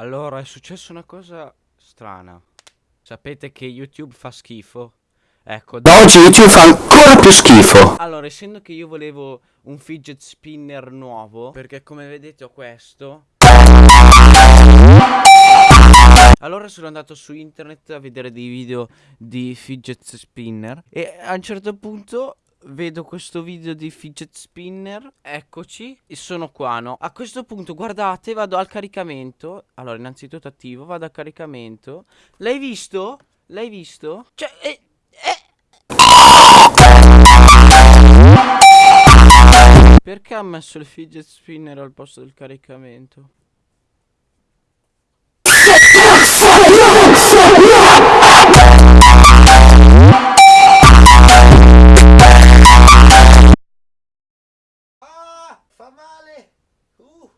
Allora, è successa una cosa strana. Sapete che YouTube fa schifo? Ecco, Da oggi YouTube fa ancora più schifo. Allora, essendo che io volevo un fidget spinner nuovo, perché come vedete ho questo. Allora sono andato su internet a vedere dei video di fidget spinner e a un certo punto vedo questo video di fidget spinner, eccoci, e sono qua, no? A questo punto, guardate, vado al caricamento. Allora, innanzitutto attivo, vado al caricamento. L'hai visto? L'hai visto? Cioè, eh, eh. Perché ha messo il fidget spinner al posto del caricamento? 干嘛嘞哦